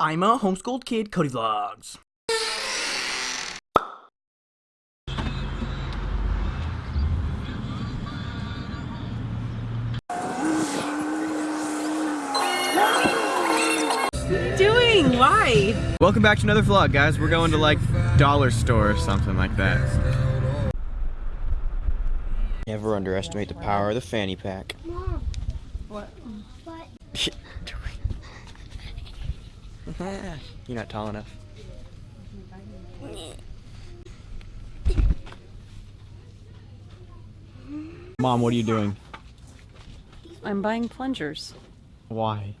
I'm a homeschooled kid, Cody Vlogs. doing? Why? Welcome back to another vlog, guys. We're going to like dollar store or something like that. Never underestimate the power of the fanny pack. Mom, What? what? You're not tall enough. Mom, what are you doing? I'm buying plungers. Why?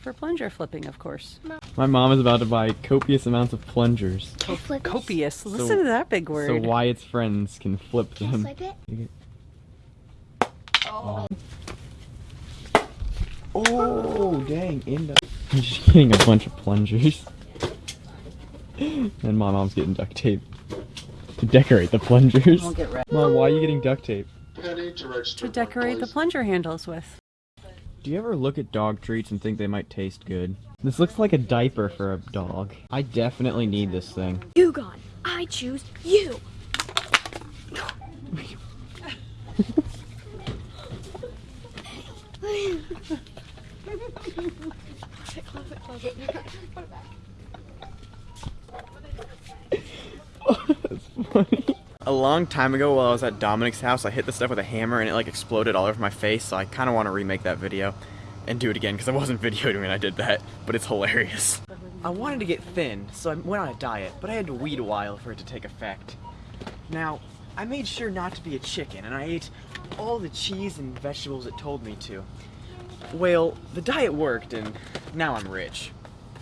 For plunger flipping, of course. My mom is about to buy copious amounts of plungers. Can I flip it? Copious. Listen to that big word. So Wyatt's friends can flip Can them. flip it? Oh. oh, dang, in the... I'm just getting a bunch of plungers. and my mom's getting duct tape. To decorate the plungers. I'll. Mom, why are you getting duct tape? Penny to. To decorate the plunger handles with. Do you ever look at dog treats and think they might taste good? This looks like a diaper for a dog. I definitely need this thing. You gone. I choose you. That's funny. A long time ago while I was at Dominic's house, I hit the stuff with a hammer and it like exploded all over my face, so I kind of want to remake that video and do it again because I wasn't videoing when I did that, but it's hilarious. I wanted to get thin, so I went on a diet, but I had to wait a while for it to take effect. Now, I made sure not to be a chicken, and I ate all the cheese and vegetables it told me to. Well, the diet worked, and now I'm rich.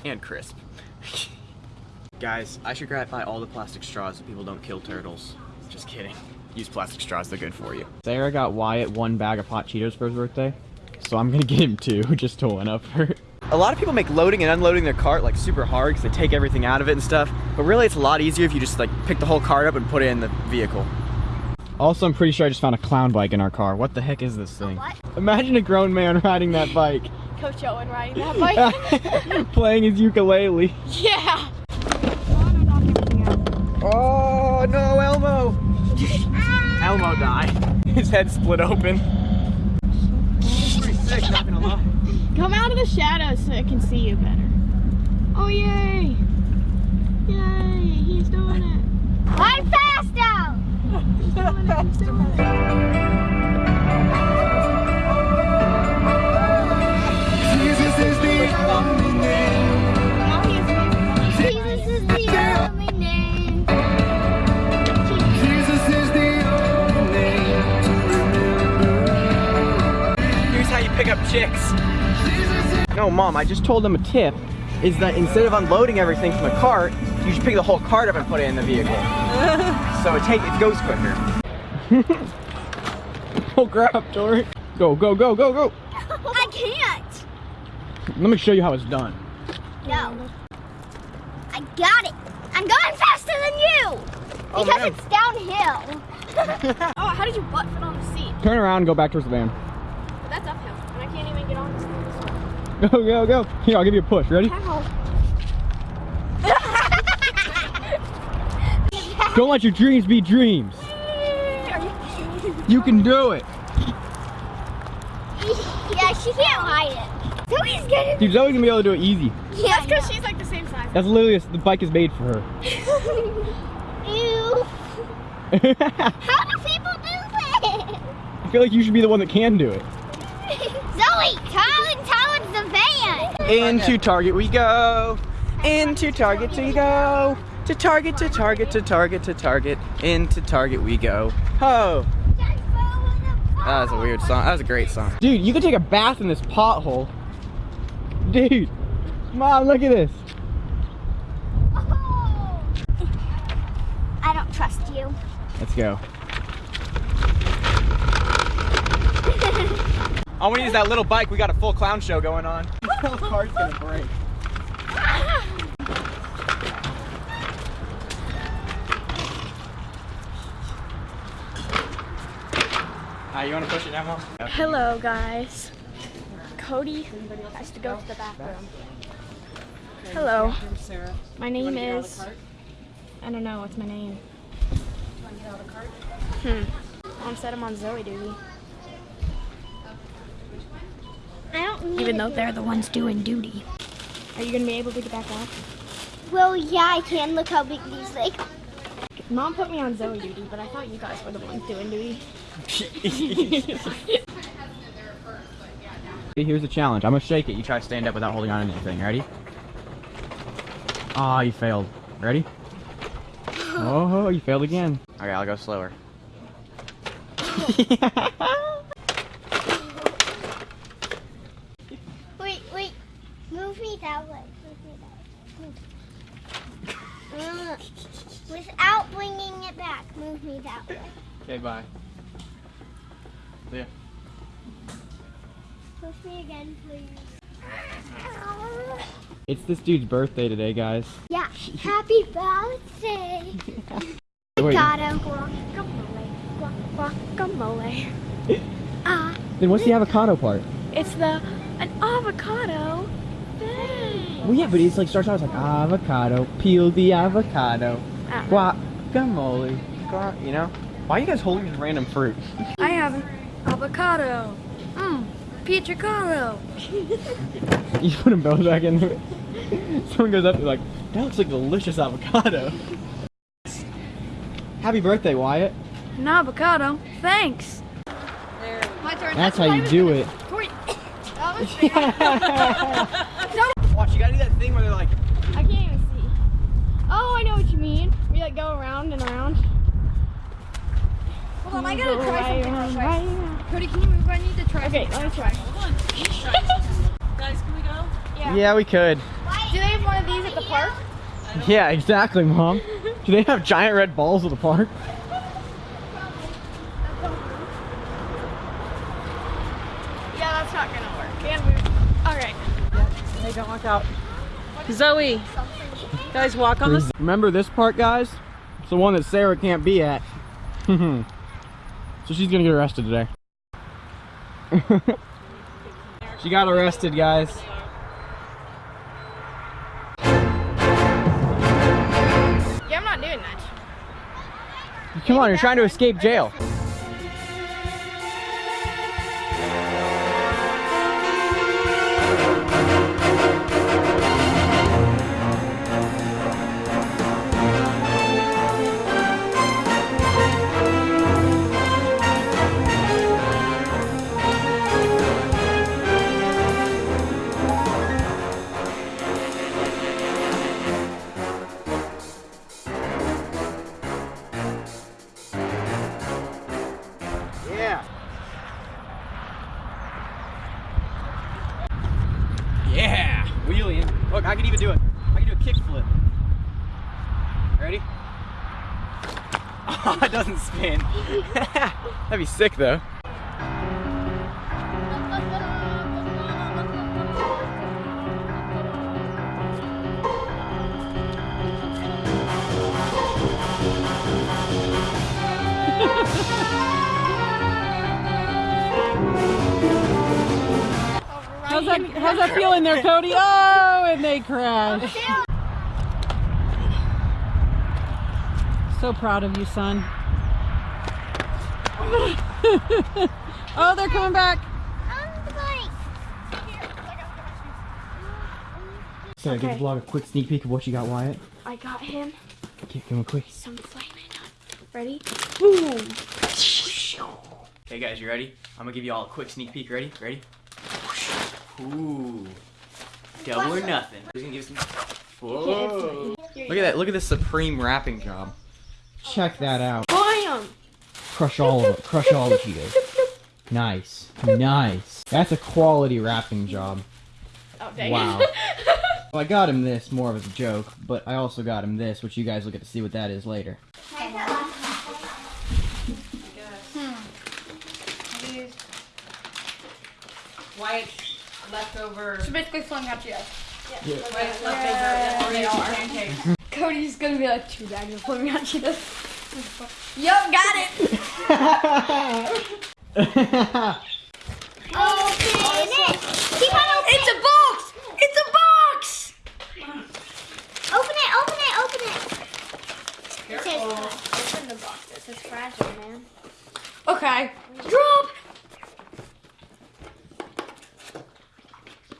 And crisp. Guys, I should gratify all the plastic straws so people don't kill turtles. Just kidding. Use plastic straws, they're good for you. Sarah got Wyatt one bag of hot Cheetos for his birthday, so I'm gonna get him two just to one up her. A lot of people make loading and unloading their cart like super hard because they take everything out of it and stuff, but really it's a lot easier if you just like pick the whole cart up and put it in the vehicle. Also, I'm pretty sure I just found a clown bike in our car. What the heck is this thing? what? Imagine a grown man riding that bike, Coach Owen riding that bike. playing his ukulele. yeah. Oh no, Elmo! Elmo died. His head split open. Pretty sick, not gonna lie. Come out of the shadows so I can see you better. Oh yay! Yay! He's doing it. I'm fast out. He's doing it. He's doing it. Now he is Jesus is the only name. Here's how you pick up chicks. No, mom, I just told them a tip is that instead of unloading everything from the cart, you should pick the whole cart up and put it in the vehicle. so it take it goes quicker. oh crap, Tori. Go, go, go, go, go. I can't. Let me show you how it's done. No. I got it. I'm going faster than you. Oh, Because man. it's downhill. Oh, how did you butt fit on the seat? Turn around and go back towards the van. But that's uphill, and I can't even get on this thing. Go, go, go. Here, I'll give you a push. Ready? How? Don't let your dreams be dreams. You can do it. yeah, she can't hide it. So he's gonna. Dude, Zoe's gonna be able to do it easy. Yeah, That's because she's like the same size. That's literally the bike is made for her. Ew. I How do people do that? feel like you should be the one that can do it. Zoe, Colin, towards the van. Into Target we go. Into Target we go. To Target, to Target, to Target, to Target. Into Target we go. Ho! That was a weird song. That was a great song. Dude, you could take a bath in this pothole. Dude. Mom, look at this. Oh. I don't trust you. Let's go. I want to use that little bike. We got a full clown show going on. This whole car's gonna break. Uh, you want to push it now, Mom? Hello, guys. Cody has to go to the bathroom. Hello. My name is. I don't know. What's my name? Hmm. Mom said I'm on Zoe duty. I don't need Even though they're the ones doing duty. Are you gonna be able to get back out? Well, yeah, I can. Look how big these like. Mom put me on Zoe duty, but I thought you guys were the ones doing duty. Here's the challenge. I'm gonna shake it. You try to stand up without holding on to anything. Ready? Ah, you failed. Ready? Oh, you failed again. Okay, I'll go slower. Wait, wait. Move me that way. Move me that way. Move. Without bringing it back, move me that way. okay, bye. Yeah. Push me again, please. It's this dude's birthday today, guys. Yeah. Happy birthday. Wait, Avocado. Guacamole. Guacamole. Ah. then what's the avocado part? It's the an avocado thing. Well, yeah, but it's like starts out as like avocado, peel the avocado, Ah. guacamole, guac. You know? Why are you guys holding this random fruit? I have an avocado. Mmm, pizzicato. You put them both back in there. Someone goes up to like, that looks like delicious avocado. Happy birthday, Wyatt. An avocado. Thanks. My turn. That's how you do it. That was Watch, you gotta do that thing where they're like, I can't even see. Oh, I know what you mean. We like go around and around. Hold on, I gotta try something around, real right quick. around. Cody, can you move? I need to try Okay, let me try. Hold on. Guys, can we go? yeah, we could. Do they have one of these at the park? Yeah, exactly, Mom. Do they have giant red balls at the park? Yeah, that's not gonna work. And we. All right. Hey, don't walk out. Zoe, guys, walk on this. Remember this part, guys? It's the one that Sarah can't be at. so she's gonna get arrested today. She got arrested, guys. Yeah, I'm not doing that. Come on, you're trying to escape jail. Oh, it doesn't spin. That'd be sick though. How's that? How's that feeling there, Cody? Oh, and they crashed. So proud of you, son. oh, they're coming back. On the bike. So, give the vlog a quick sneak peek of what you got, Wyatt. I got him Give him a quick. some flaming hot. Ready? Boom. Okay, guys, you ready? I'm gonna give you all a quick sneak peek. Ready? Ready? Ooh. Double or nothing. Who's gonna give some? Whoa. Look at that. Look at this supreme wrapping job. Check that out. Bam! Crush all of it. Crush all the Cheetos. Nice. Nice. That's a quality wrapping job. Oh, dang. Wow. Well, I got him this more of as a joke, but I also got him this, which you guys will get to see what that is later. Hmm. White leftover. So basically, flame hot Cheetos. White leftover. They are pancakes. Cody's gonna be like, too bad you're pulling out Cheetos. yup, got it! Open it! Keep on opening It's a box! It's a box! Open it, open it, open it! Careful. Open the box. This is fragile, man. Okay. Drop!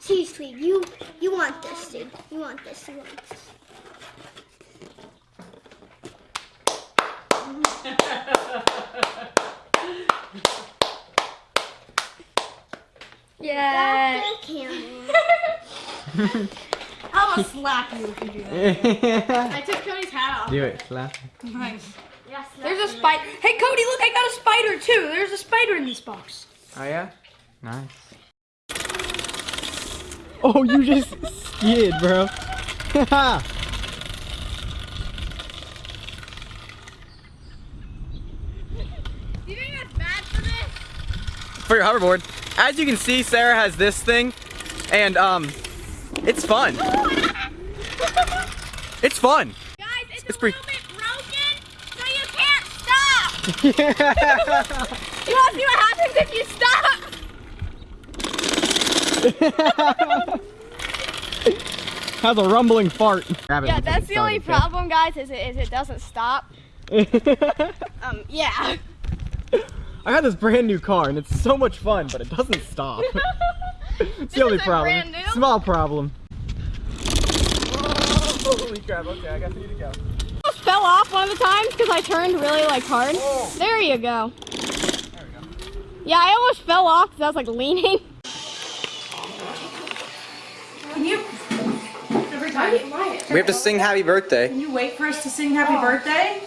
Seriously, you you want this, dude. You want this, you want this. Yeah. Got the camera. I'm gonna slap you if you do that. I took Cody's hat off. Do it, slap. Nice. Yes. There's a spider. Hey, Cody, look, I got a spider too. There's a spider in this box. Oh yeah? Nice. Oh, you just skid, bro. Do you think that's bad for this? For your hoverboard, as you can see, Sarah has this thing, and um, it's fun. It's fun. Guys, it's, It's a pretty- little bit broken, so you can't stop. You want to see what happens if you stop? Has a rumbling fart. Yeah, that's the only problem, guys, is it, is it doesn't stop. Um, yeah. I got this brand new car and it's so much fun, but it doesn't stop. it's the only is problem. brand new? Small problem. Holy crap, okay, I got you to go. almost fell off one of the times because I turned really like hard. There you go. Yeah, I almost fell off because I was like leaning. Can you? Every time. We have to sing happy birthday. Can you wait for us to sing happy birthday?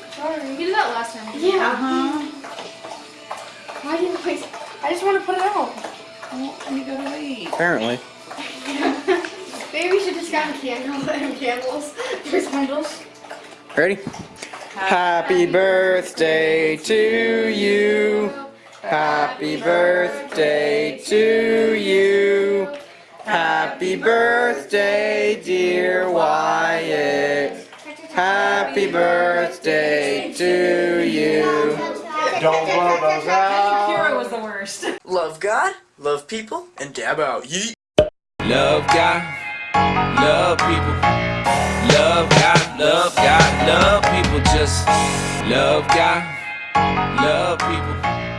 You did that last time. Uh huh. Why didn't I? I just want to put it out. Well, you gotta wait. Apparently. Maybe we should just grab a candle and candles. There's candles. Ready? Happy birthday to you. Happy birthday to you. Happy birthday, dear Wyatt. Happy birthday to you. Don't blow those out. Kira was the worst. Love God, love people, and dab out. Yeet. Love God, love people. Love God, love God, love people. Just love God, love people.